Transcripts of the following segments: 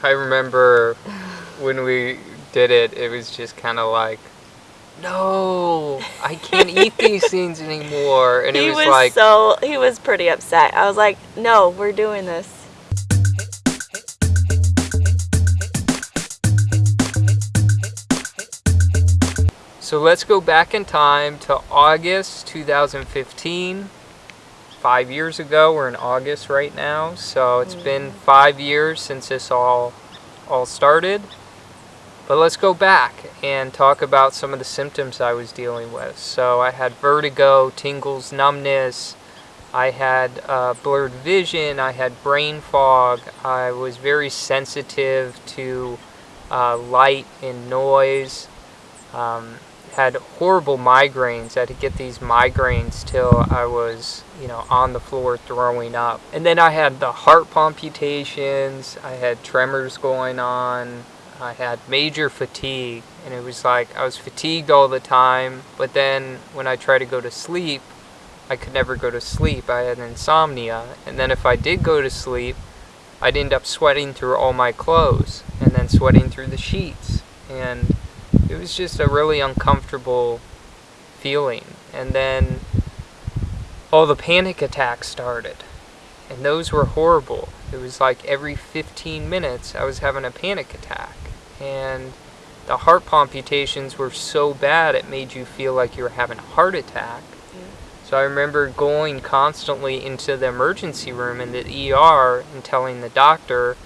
I remember when we did it, it was just kind of like, no, I can't eat these things anymore. And he it was, was like, so he was pretty upset. I was like, no, we're doing this. So let's go back in time to August 2015. Five years ago, we're in August right now. So it's been five years since this all all started. But let's go back and talk about some of the symptoms I was dealing with. So I had vertigo, tingles, numbness. I had uh, blurred vision. I had brain fog. I was very sensitive to uh, light and noise. Um, had horrible migraines. I had to get these migraines till I was, you know, on the floor throwing up. And then I had the heart palpitations. I had tremors going on. I had major fatigue. And it was like I was fatigued all the time. But then when I tried to go to sleep, I could never go to sleep. I had insomnia. And then if I did go to sleep, I'd end up sweating through all my clothes and then sweating through the sheets. And it was just a really uncomfortable feeling. And then all the panic attacks started. And those were horrible. It was like every 15 minutes I was having a panic attack. And the heart palpitations were so bad it made you feel like you were having a heart attack. So I remember going constantly into the emergency room in the ER and telling the doctor,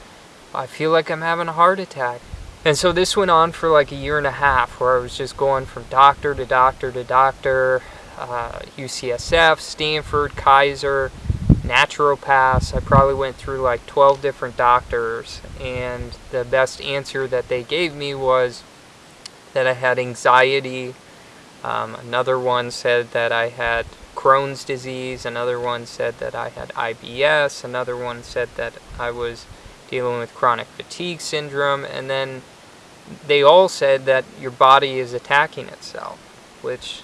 I feel like I'm having a heart attack. And so this went on for like a year and a half where I was just going from doctor to doctor to doctor, uh, UCSF, Stanford, Kaiser, naturopaths. I probably went through like 12 different doctors and the best answer that they gave me was that I had anxiety. Um, another one said that I had Crohn's disease. Another one said that I had IBS. Another one said that I was dealing with chronic fatigue syndrome. And then they all said that your body is attacking itself, which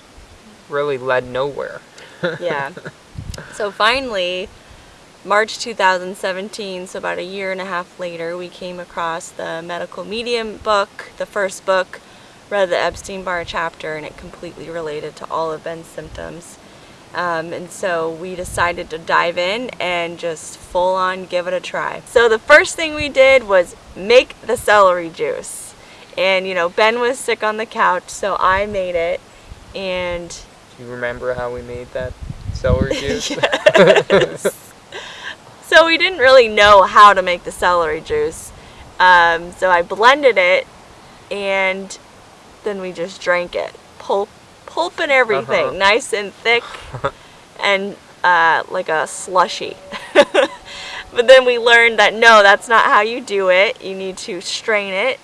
really led nowhere. yeah. So finally, March 2017, so about a year and a half later, we came across the Medical Medium book, the first book, read the Epstein-Barr chapter, and it completely related to all of Ben's symptoms. Um, and so we decided to dive in and just full on give it a try. So the first thing we did was make the celery juice. And you know, Ben was sick on the couch, so I made it. And Do you remember how we made that celery juice? So we didn't really know how to make the celery juice. Um, so I blended it and then we just drank it. Pulp, pulp and everything. Uh-huh. Nice and thick and uh, like a slushy. but then we learned that no, that's not how you do it. You need to strain it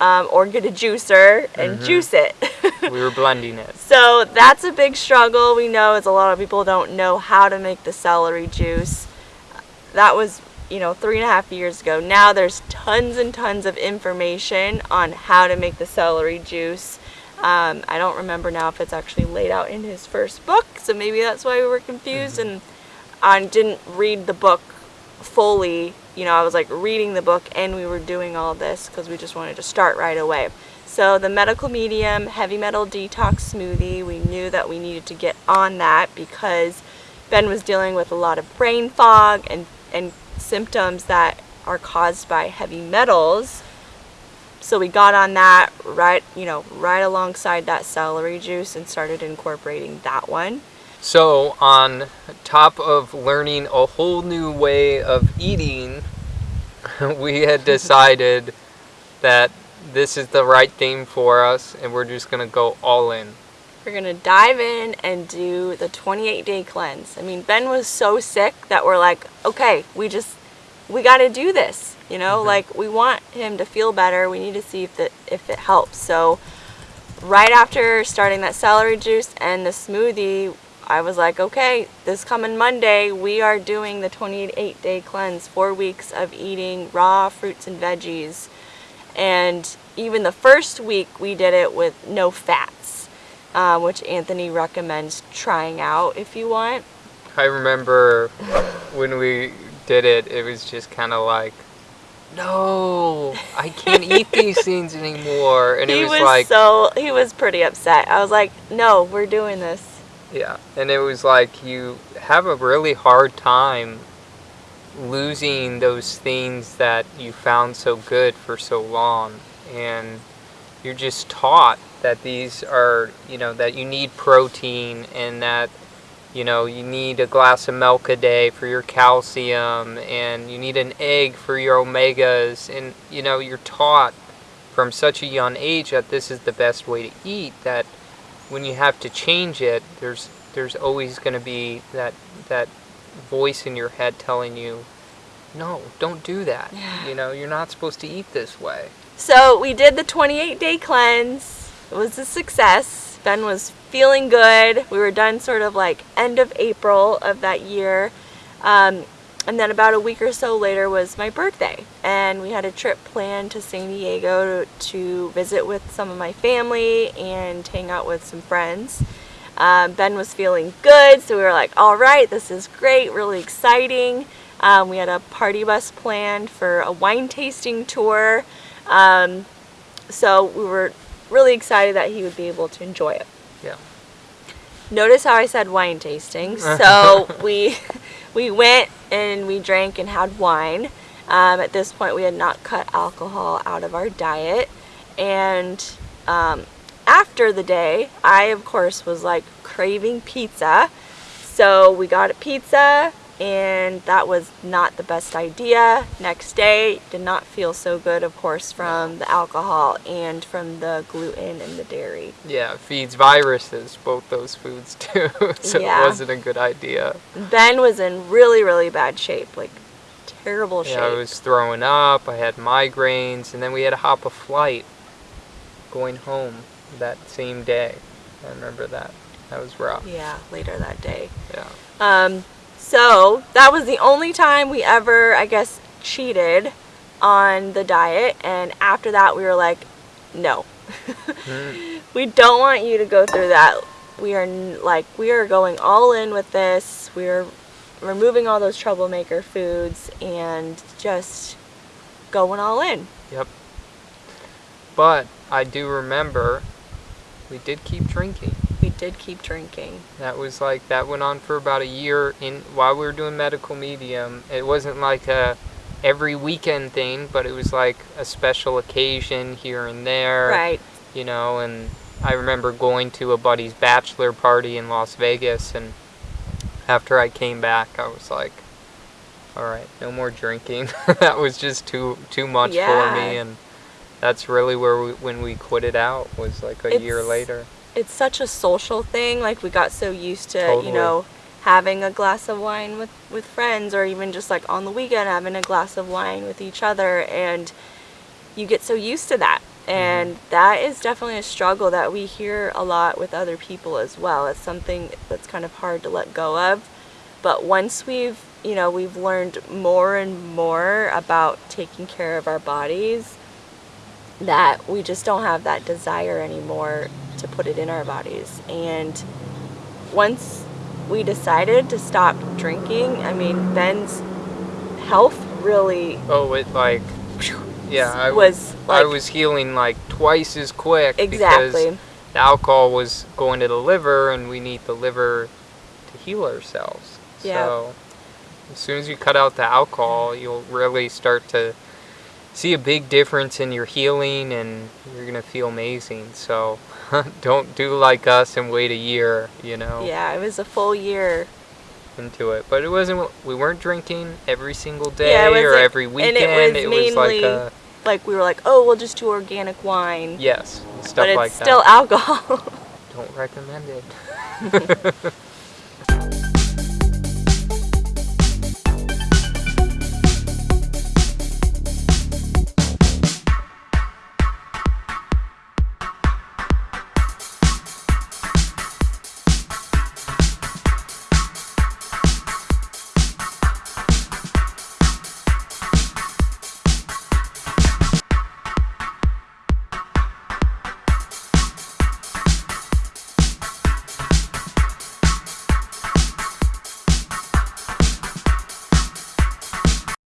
um, or get a juicer and Mhm. juice it. we were blending it. So that's a big struggle. We know as a lot of people don't know how to make the celery juice. That was, you know, three and a half years ago. Now there's tons and tons of information on how to make the celery juice. Um, I don't remember now if it's actually laid out in his first book, so maybe that's why we were confused. And I didn't read the book fully. You know, I was like reading the book and we were doing all this because we just wanted to start right away. So the medical medium heavy metal detox smoothie, we knew that we needed to get on that because Ben was dealing with a lot of brain fog and, and symptoms that are caused by heavy metals. So we got on that right, you know, right alongside that celery juice and started incorporating that one. So, on top of learning a whole new way of eating, we had decided that this is the right thing for us and we're just going to go all in. We're gonna dive in and do the 28 day cleanse. I mean, Ben was so sick that we're like, okay, we just, we gotta do this. You know, mm-hmm. like we want him to feel better. We need to see if it, if it helps. So right after starting that celery juice and the smoothie, I was like, okay, this coming Monday, we are doing the 28 day cleanse, four weeks of eating raw fruits and veggies. And even the first week, we did it with no fats, uh, which Anthony recommends trying out if you want. I remember when we did it, it was just kind of like, no, I can't eat these things anymore. And he it was, was like, so he was pretty upset. I was like, no, we're doing this. Yeah. And it was like you have a really hard time losing those things that you found so good for so long. And you're just taught that these are, you know, that you need protein and that, you know, you need a glass of milk a day for your calcium and you need an egg for your omegas. And, you know, you're taught from such a young age that this is the best way to eat that when you have to change it, there's there's always going to be that that voice in your head telling you, no, don't do that. Yeah. You know, you're not supposed to eat this way. So we did the 28 day cleanse. It was a success. Ben was feeling good. We were done sort of like end of April of that year. Um, and then about a week or so later was my birthday. And we had a trip planned to San Diego to, to visit with some of my family and hang out with some friends. Um, ben was feeling good, so we were like, all right, this is great, really exciting. Um, we had a party bus planned for a wine tasting tour. Um, so we were really excited that he would be able to enjoy it. Yeah. Notice how I said wine tasting. So we we went and we drank and had wine. Um, at this point, we had not cut alcohol out of our diet, and um, after the day, I of course was like craving pizza. So we got a pizza, and that was not the best idea. Next day, did not feel so good, of course, from the alcohol and from the gluten and the dairy. Yeah, feeds viruses, both those foods too. so Yeah. it wasn't a good idea. Ben was in really, really bad shape, like terrible shape. Yeah, I was throwing up, I had migraines, and then we had to hop a flight going home that same day. I remember that. That was rough. Yeah, later that day. Yeah. Um, so that was the only time we ever, I guess, cheated on the diet. And after that, we were like, no, we don't want you to go through that. We are like, we are going all in with this. We are removing all those troublemaker foods and just going all in. Yep. But I do remember we did keep drinking. We did keep drinking. That was like that went on for about a year in while we were doing medical medium. It wasn't like a every weekend thing, but it was like a special occasion here and there. Right. You know, and I remember going to a buddy's bachelor party in Las Vegas and after I came back I was like all right, no more drinking. that was just too too much for me and that's really where we, when we quit it out was like a year later. It's such a social thing. Like we got so used to, Totally. you know, having a glass of wine with with friends, or even just like on the weekend having a glass of wine with each other, and you get so used to that. Mm-hmm. And that is definitely a struggle that we hear a lot with other people as well. It's something that's kind of hard to let go of. But once we've, you know, we've learned more and more about taking care of our bodies, that we just don't have that desire anymore to put it in our bodies. And once we decided to stop drinking, I mean, Ben's health really Oh, it like yeah, I was I was healing like twice as quick exactly. because the alcohol was going to the liver and we need the liver to heal ourselves. Yeah. So as soon as you cut out the alcohol, you'll really start to see a big difference in your healing and you're going to feel amazing. So don't do like us and wait a year, you know, Yeah, it was a full year. into it. But it wasn't we weren't drinking every single day Yeah, or wasn't- every and weekend. it was like a Like we were like, oh, we'll just do organic wine. yes, stuff but it's like still that. alcohol. Don't recommend it.